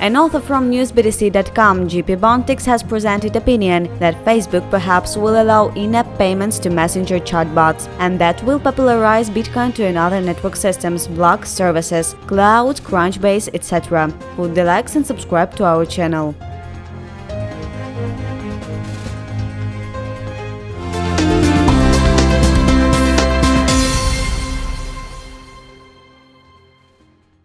An author from newsbtc.com, GP Bontix, has presented opinion that Facebook perhaps will allow in-app payments to messenger chatbots, and that will popularize Bitcoin to another network systems, block services, cloud, Crunchbase, etc. Put the likes and subscribe to our channel.